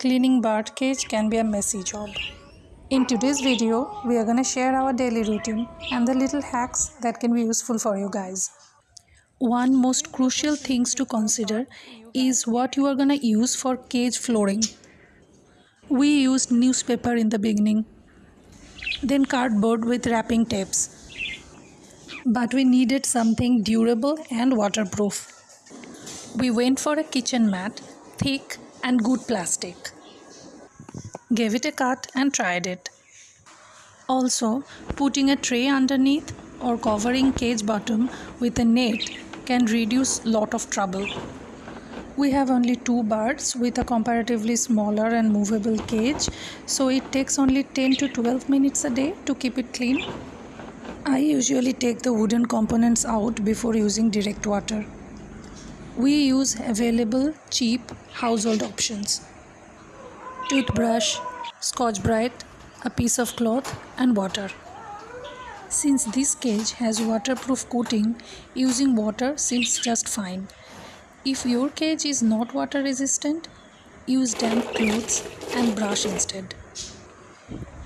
Cleaning bird cage can be a messy job. In today's video, we are going to share our daily routine and the little hacks that can be useful for you guys. One most crucial things to consider is what you are going to use for cage flooring. We used newspaper in the beginning, then cardboard with wrapping tapes. But we needed something durable and waterproof. We went for a kitchen mat, thick and good plastic. Gave it a cut and tried it. Also, putting a tray underneath or covering cage bottom with a net can reduce lot of trouble. We have only two birds with a comparatively smaller and movable cage, so it takes only 10 to 12 minutes a day to keep it clean. I usually take the wooden components out before using direct water. We use available cheap household options toothbrush, scotch brite, a piece of cloth, and water. Since this cage has waterproof coating, using water seems just fine. If your cage is not water resistant, use damp clothes and brush instead.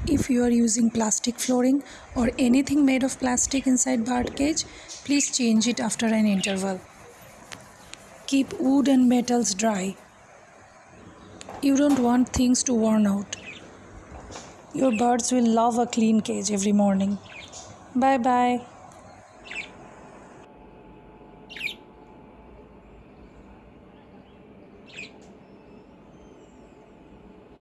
If you are using plastic flooring or anything made of plastic inside bird cage, please change it after an interval. Keep wood and metals dry. You don't want things to worn out. Your birds will love a clean cage every morning. Bye bye.